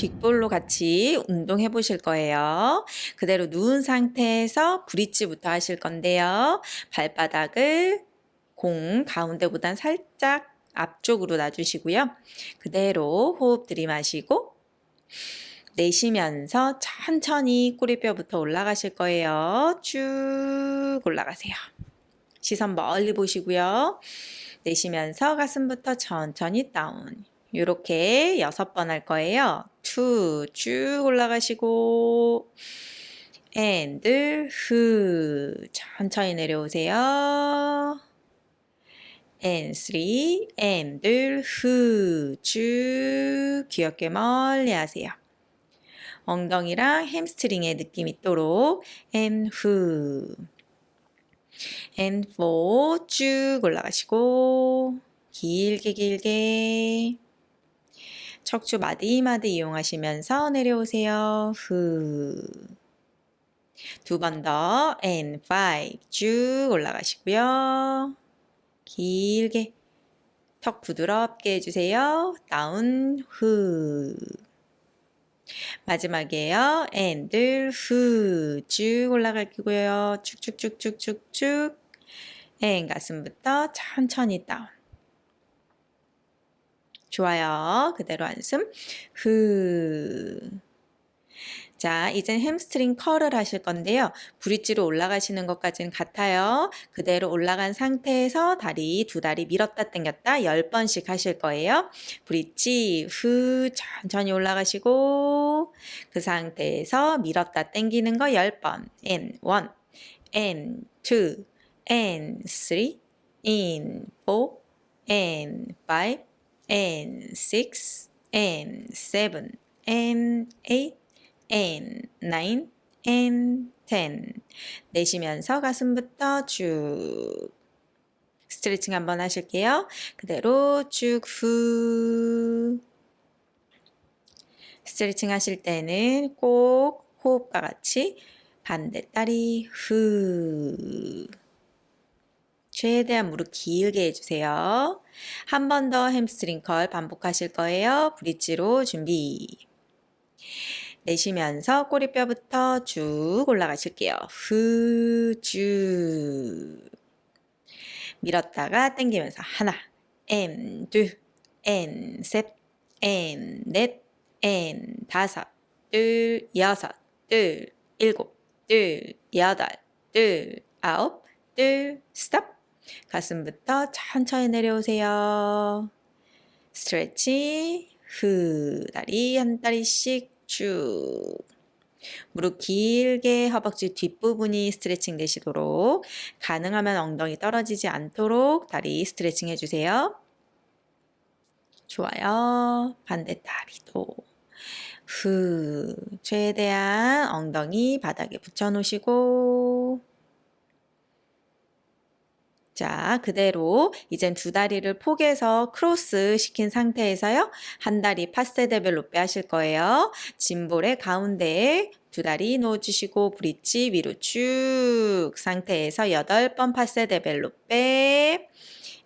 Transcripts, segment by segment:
빅볼로 같이 운동해 보실 거예요. 그대로 누운 상태에서 브릿지부터 하실 건데요. 발바닥을 공 가운데보단 살짝 앞쪽으로 놔주시고요. 그대로 호흡 들이마시고 내쉬면서 천천히 꼬리뼈부터 올라가실 거예요. 쭉 올라가세요. 시선 멀리 보시고요. 내쉬면서 가슴부터 천천히 다운. 이렇게 여섯 번 할 거예요. two, 쭉 올라가시고 and, 후, 천천히 내려오세요. and, three, and, 후, 쭉 귀 어깨 멀리 하세요. 엉덩이랑 햄스트링의 느낌 있도록 and, 후, and, four, 쭉 올라가시고 길게 길게 척추 마디마디 이용하시면서 내려오세요. 후. 두 번 더. and five. 쭉 올라가시고요. 길게. 턱 부드럽게 해주세요. 다운, 후. 마지막이에요. and, 후. 쭉 올라갈게요. 쭉쭉쭉쭉쭉쭉. and 가슴부터 천천히 down. 좋아요. 그대로 한숨. 후. 자, 이젠 햄스트링 curl을 하실 건데요. 브릿지로 올라가시는 것까지는 같아요. 그대로 올라간 상태에서 다리, 두 다리 밀었다 당겼다 10번씩 하실 거예요. 브릿지, 후, 천천히 올라가시고 그 상태에서 밀었다 당기는 거 10번. and 1, and 2, and 3, in 4, and 5, and 6 and 7 and 8 and 9 and 10 내쉬면서 가슴부터 쭉 스트레칭 한번 하실게요. 그대로 쭉 후. 스트레칭 하실 때는 꼭 호흡과 같이 반대 다리 후 최대한 무릎 길게 해주세요. 한 번 더 햄스트링 curl 반복하실 거예요. 브릿지로 준비. 내쉬면서 꼬리뼈부터 쭉 올라가실게요. 후, 쭉. 밀었다가 당기면서 하나, 엔, 둘, 엔, 셋, 엔, 넷, 엔, 다섯, 둘, 여섯, 둘, 일곱, 둘, 여덟, 둘, 아홉, 둘, 스톱. 가슴부터 천천히 내려오세요. 스트레치, 후, 다리 한 다리씩 쭉. 무릎 길게 허벅지 뒷부분이 스트레칭 되시도록 가능하면 엉덩이 떨어지지 않도록 다리 스트레칭 해주세요. 좋아요. 반대 다리도. 후, 최대한 엉덩이 바닥에 붙여 놓으시고 자, 그대로 이젠 두 다리를 포개서 크로스 시킨 상태에서요. 한 다리 passé développé 하실 거예요. 짐볼의 가운데에 두 다리 놓아주시고 브릿지 위로 쭉 상태에서 여덟 번 passé développé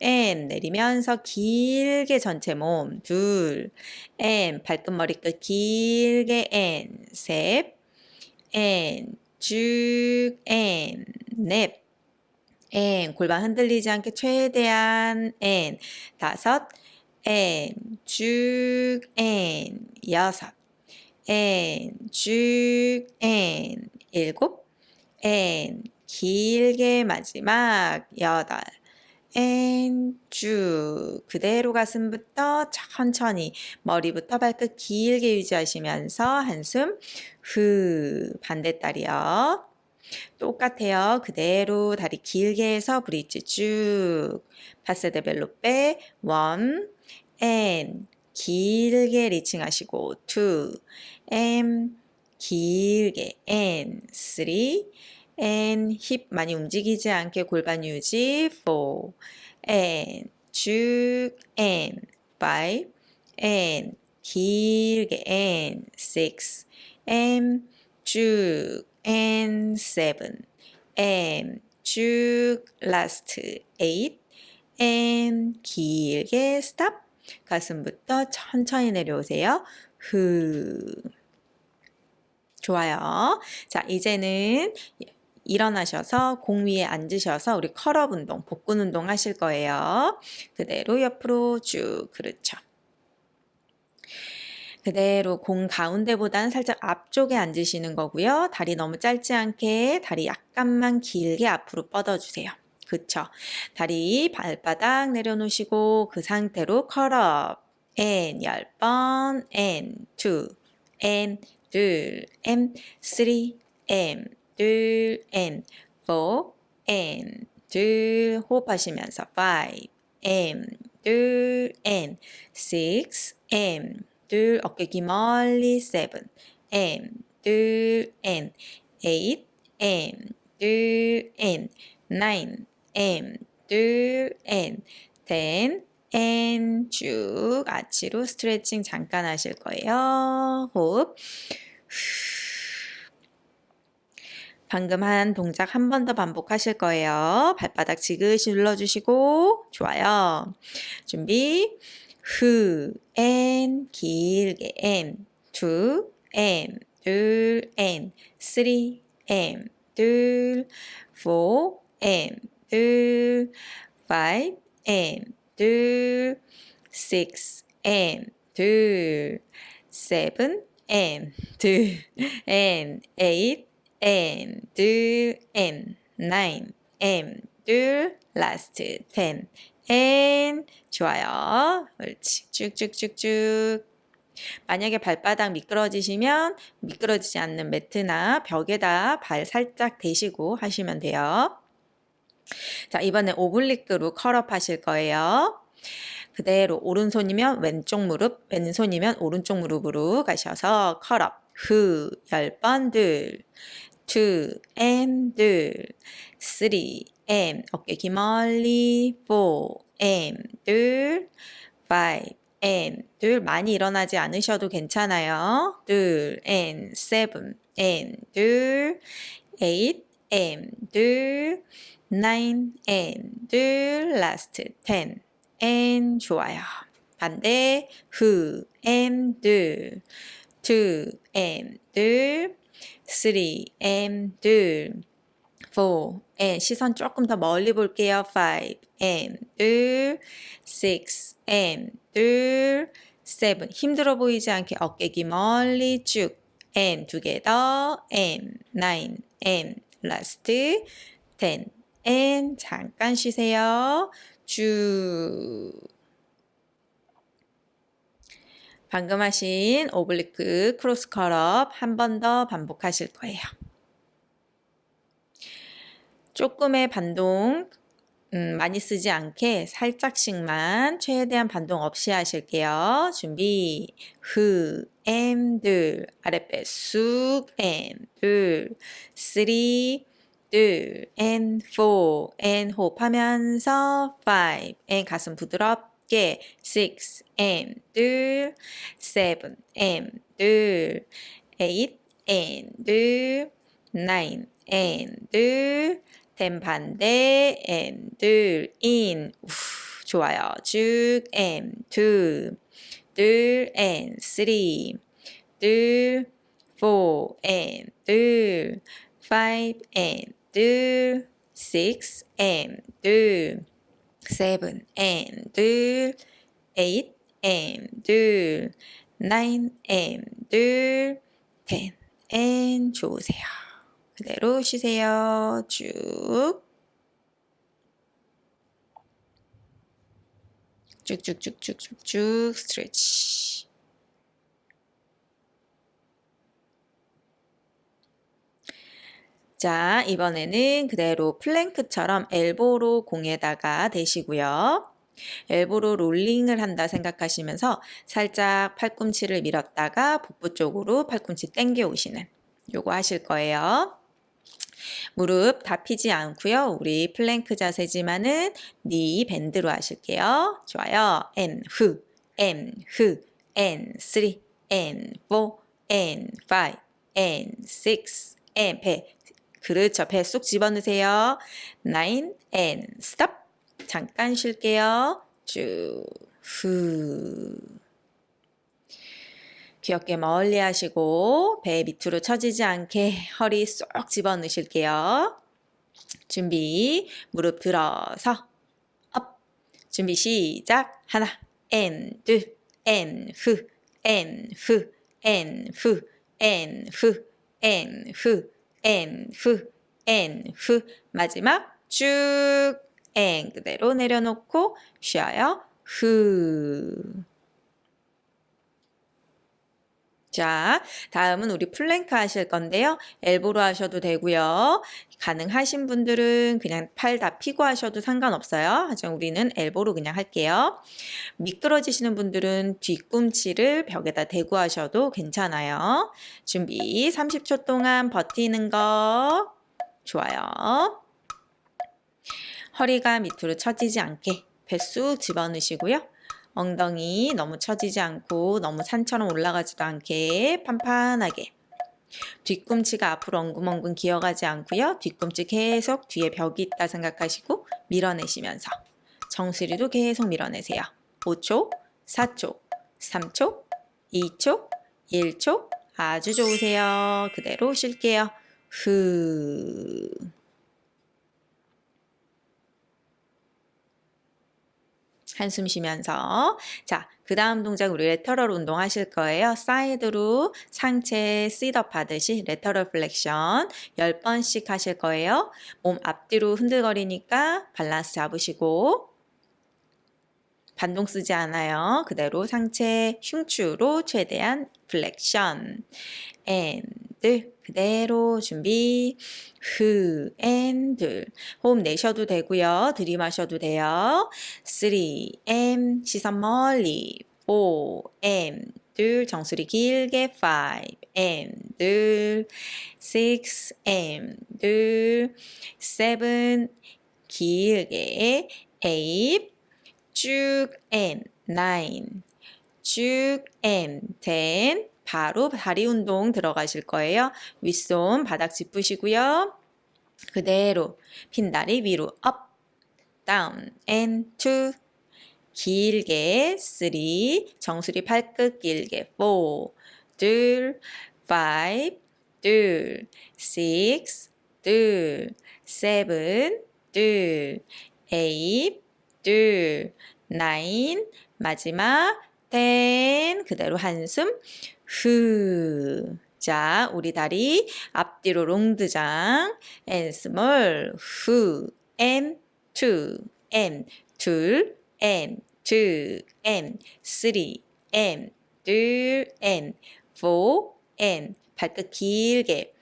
and 내리면서 길게 전체 몸 둘, and 발끝 머리끝 길게 앤 셋, 앤 쭉, 앤 넷, 앤 골반 흔들리지 않게 최대한 앤 다섯 앤쭉앤 여섯 앤쭉앤 일곱 and 길게 마지막 여덟 and 쭉 그대로 가슴부터 천천히 머리부터 발끝 길게 유지하시면서 한숨 후 반대다리요. 똑같아요. 그대로 다리 길게 해서 브릿지 쭉. passé développé. one, and 길게 reaching 하시고 two, 앤 길게 앤 쓰리, 앤 힙 많이 움직이지 않게 골반 유지. 포, 앤쭉 앤 파이브, 앤 길게 앤 식스, 앤쭉 and seven and 쭉 last eight and 길게 stop 가슴부터 천천히 내려오세요. 후. 좋아요. 자, 이제는 일어나셔서 공 위에 앉으셔서 우리 컬업 운동, 복근 운동 하실 거예요. 그대로 옆으로 쭉, 그렇죠. 그대로 공 가운데보다는 살짝 앞쪽에 앉으시는 거고요. 다리 너무 짧지 않게 다리 약간만 길게 앞으로 뻗어주세요. 그쵸. 다리 발바닥 내려놓으시고 그 상태로 컬업. and 10번 and 2 and 둘 and 3 and 둘 and 4 and 둘 호흡하시면서 5 and 둘 and 6 and 둘 어깨 기 멀리 7 and 둘 and 8 and 둘 and 9 and 둘 and 10 and 쭉 아치로 스트레칭 잠깐 하실 거예요. 호흡. 방금 한 동작 한 번 더 반복하실 거예요. 발바닥 지그시 눌러주시고 좋아요. 준비 후, and 길게 and two, and 둘, and three, and 둘, four, and 둘, five, and 둘, six, and 둘, seven, and 둘, and eight, and 둘, and nine, and 둘, last ten, and 좋아요. 옳지. 쭉쭉쭉쭉. 만약에 발바닥 미끄러지시면 미끄러지지 않는 매트나 벽에다 발 살짝 대시고 하시면 돼요. 자, 이번에 오블릭으로 컬업 하실 거예요. 그대로 오른손이면 왼쪽 무릎, 왼손이면 오른쪽 무릎으로 가셔서 컬업. 후, 열 번 들. two, and 둘. three, and 어깨 기 멀리. four, and 둘. five, and 둘. 많이 일어나지 않으셔도 괜찮아요. 둘, and seven, and 둘. eight, and 둘. nine, and 둘. last ten, and 좋아요. 반대 후, and 둘. two, and 둘. three, and 둘. Four, and 시선 조금 더 멀리 볼게요. five, and 둘. six, and 둘. seven, 힘들어 보이지 않게 어깨 귀 멀리 쭉. and 두개 더. and nine, and last ten, and 잠깐 쉬세요. 쭉. 방금 하신 oblique cross curl up 한 번 더 반복하실 거예요. 조금의 반동 음, 많이 쓰지 않게 살짝씩만 최대한 반동 없이 하실게요. 준비. 후, 엠, 둘. 아랫배 쑥, 엠, 둘. 쓰리, 둘, 앤 호흡하면서 five, and 가슴 부드럽게. six, 앤 둘, seven, 앤 둘, eight, 앤 둘, nine, 앤 둘, ten 반대, 앤 둘, in, 우, 좋아요. 쭉, 앤 two, 둘, 앤 three, 둘, four, 앤 둘, five, 앤 둘, six, and 둘, seven, and 둘, eight, and 둘, nine, and 둘, ten, and 좋으세요. 그대로 쉬세요. 쭉. 쭉쭉쭉쭉쭉쭉 스트레치. 자, 이번에는 그대로 플랭크처럼 엘보로 공에다가 대시고요. elbow로 롤링을 한다 생각하시면서 살짝 팔꿈치를 밀었다가 복부 쪽으로 팔꿈치 당겨 오시는 요거 하실 거예요. 무릎 다 피지 않고요. 우리 플랭크 자세지만은 knee bend로 하실게요. 좋아요. and 후, and 후, and 3, and 4, and 5, and 6, and 배 그렇죠. 배 쏙 집어넣으세요. nine and stop. 잠깐 쉴게요. 쭉, 후. 귀엽게 멀리 하시고 배 밑으로 처지지 않게 허리 쏙 집어 넣으실게요. 준비 무릎 들어서 up 준비 시작 하나 엔 둘 엔 후 엔 후 엔 후 엔 후 엔 후 엔 후 엔 후 마지막 쭉 엔 그대로 내려놓고 쉬어요. 후. 자, 다음은 우리 플랭크 하실 건데요. elbow로 하셔도 되고요. 가능하신 분들은 그냥 팔 다 피고 하셔도 상관없어요. 하지만 우리는 elbow로 그냥 할게요. 미끄러지시는 분들은 뒤꿈치를 벽에다 대고 하셔도 괜찮아요. 준비 30초 동안 버티는 거 좋아요. 허리가 밑으로 처지지 않게 배 쑥 집어넣으시고요. 엉덩이 너무 처지지 않고 너무 산처럼 올라가지도 않게 판판하게 뒤꿈치가 앞으로 엉금엉금 기어가지 않고요. 뒤꿈치 계속 뒤에 벽이 있다 생각하시고 밀어내시면서 정수리도 계속 밀어내세요. 5초, 4초, 3초, 2초, 1초 아주 좋으세요. 그대로 쉴게요. 후 한숨 쉬면서 자, 그 다음 동작 우리 lateral 운동 하실 거예요. 사이드로 상체 sit-up 하듯이 lateral flexion 10번씩 하실 거예요. 몸 앞뒤로 흔들거리니까 밸런스 잡으시고 반동 쓰지 않아요. 그대로 상체 흉추로 최대한 flexion and 둘 그대로 준비. 후 and 둘 호흡 내셔도 되고요. 들이마셔도 돼요. 3M 시선 멀리. 4M 둘. 정수리 길게 5M 둘. 6M 둘 7 길게. 8 쭉 and 9 쭉 and 10 바로 다리 운동 들어가실 거예요. 윗손 바닥 짚으시고요. 그대로 핀 다리 위로 up, down, and, two, 길게 three, 정수리 팔끝 길게 four, 둘, 파이브, 둘, 식스, 둘, 세븐, 둘, 에잇, 둘, 나인, 마지막 텐, 그대로 한숨 후. 자, 우리 다리 앞뒤로 롱드장. and small. 후. and two. and 둘. and two. and three. and 둘. and four. and 발끝 길게.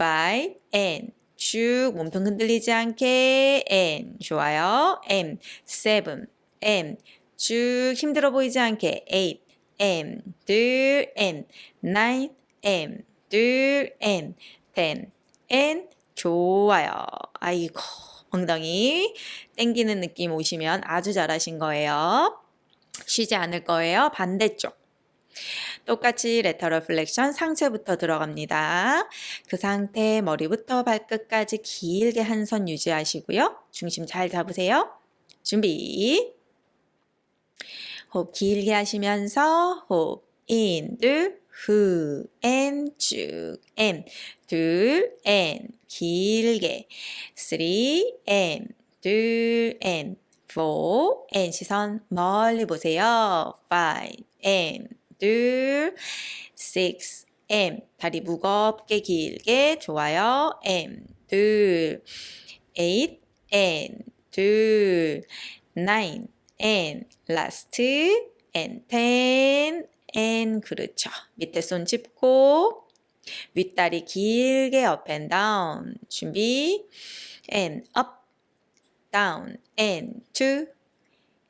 five. and 쭉 몸통 흔들리지 않게 and 좋아요. and seven. and 쭉 힘들어 보이지 않게 eight. M 둘 N nine M 둘 N ten N 좋아요. 아이고 엉덩이 땡기는 느낌 오시면 아주 잘하신 거예요. 쉬지 않을 거예요. 반대쪽. 똑같이 lateral flexion 상체부터 들어갑니다. 그 상태 머리부터 발끝까지 길게 한 선 유지하시고요. 중심 잘 잡으세요. 준비. 호흡 길게 하시면서 호흡 인, 둘, 후, 엔, 쭉, 엔, 둘, 엔, 길게, 쓰리, 엔, 둘, and, four, and, 시선 멀리 보세요. five, and, 둘, six, and, 다리 무겁게 길게, 좋아요. and, 둘, eight, and, 둘, nine, and last and ten and 그렇죠. 밑에 손 짚고 윗다리 길게 up and down 준비 and up down and two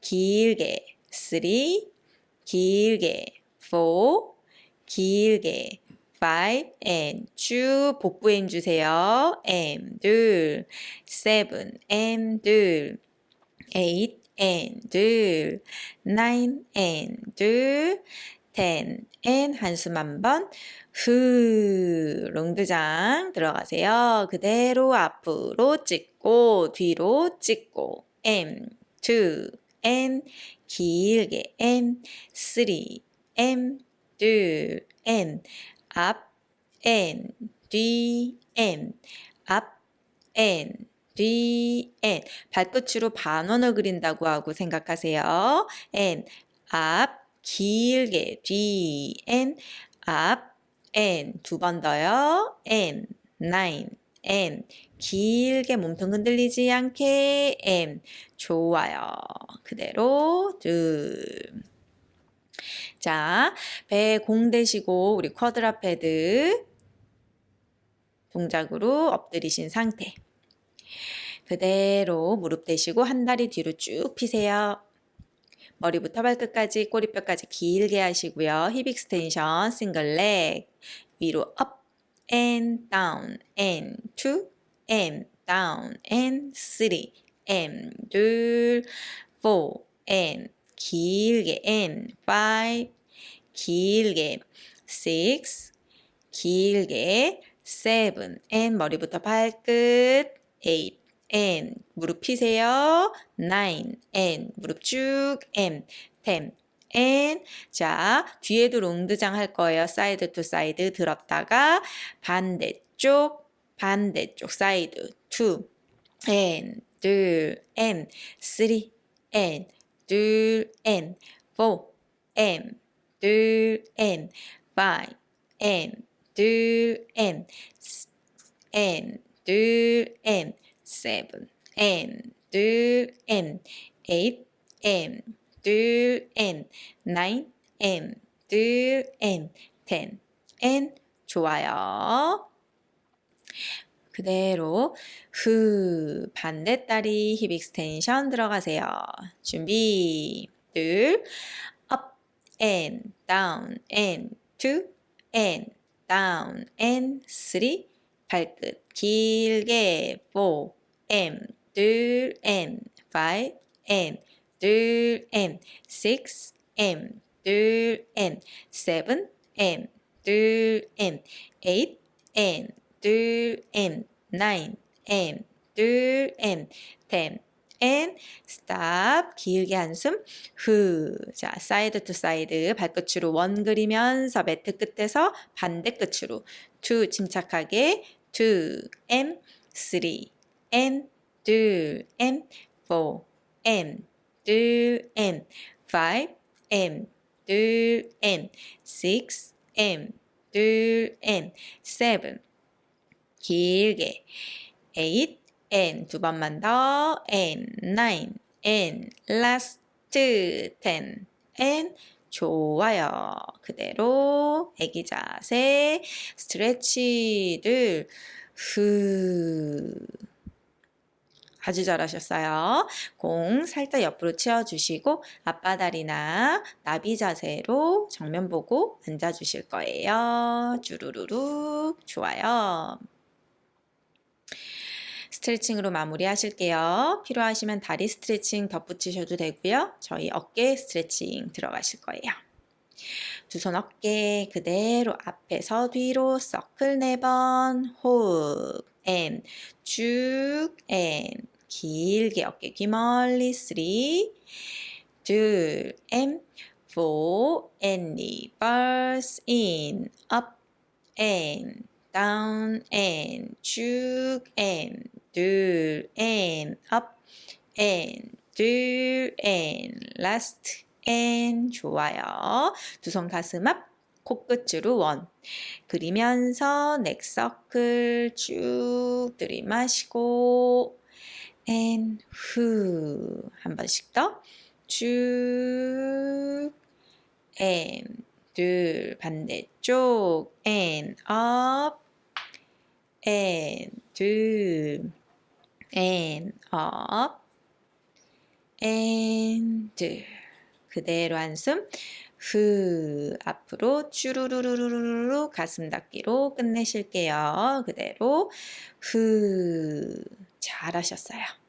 길게 three 길게 four 길게 five and 쭉 복부에 힘주세요. and 둘 seven and 둘 eight and 둘, nine and 둘, ten and 한숨 한번 후 롱드장 들어가세요. 그대로 앞으로 찍고 뒤로 찍고 M, two, and 길게 M, three, M, 둘, and, up, and, 뒤, and, up, and, 뒤, and. 발끝으로 반원을 그린다고 하고 생각하세요. up, 길게, 뒤, and, up, and. 두 번 더요. nine, and. 길게 몸통 흔들리지 않게 and 좋아요. 그대로 둘. 자, 배 공 대시고 우리 quadruped 동작으로 엎드리신 상태. 그대로 무릎 대시고 한 다리 뒤로 쭉 피세요. 머리부터 발끝까지 꼬리뼈까지 길게 하시고요. hip extension single leg 위로 up and down and two and down and three and 둘 four and 길게 and five 길게 six 길게 seven 머리부터 발끝 eight and 무릎 피세요 nine and 무릎 쭉 and ten and 자 뒤에도 롱드장 할 거예요 사이드 투 사이드 들었다가 반대쪽 반대쪽 사이드 two and 둘 and three and 둘 and four and 둘 and five and 둘 and s- 둘 and seven and 둘 and eight and 둘 and nine and 둘 and ten and 좋아요. 그대로 후 반대다리 힙 익스텐션 들어가세요. 준비 둘 up and down and two and down and three 발끝 길게 four and 둘 and five and 둘 and six and 둘 and seven and 둘 and eight and 둘 and nine and 둘 and ten and stop 길게 한숨 후. 자, 사이드 투 사이드 발끝으로 원 그리면서 매트 끝에서 반대 끝으로 two 침착하게 two and three and 둘 and four and 둘 and five and 둘 and six and 둘 and seven 길게 eight and 두 번만 더 and nine and last ten and 좋아요. 그대로 애기 자세 스트레치들 후 아주 잘하셨어요. 공 살짝 옆으로 치워주시고 앞바다리나 나비 자세로 정면 보고 앉아주실 거예요. 주르르륵 좋아요. 스트레칭으로 마무리 하실게요. 필요하시면 다리 스트레칭 덧붙이셔도 되고요. 저희 어깨 스트레칭 들어가실 거예요. 두 손 어깨 그대로 앞에서 뒤로 서클 네번 호흡 앤 쭉앤 길게 어깨 귀 멀리 쓰리 둘앤 four and reverse in up and down and 쭉 and 둘 and up and 둘 and last and 좋아요. 두 손 가슴 앞 코끝으로 원. 그리면서 넥서클 쭉 들이마시고 and 후 한 번씩 더쭉 and 둘. 반대쪽 and up and 둘 and up and 둘 그대로 한숨. 후. 앞으로 쭈루루루루루 가슴 닫기로 끝내실게요. 그대로. 후. 잘하셨어요.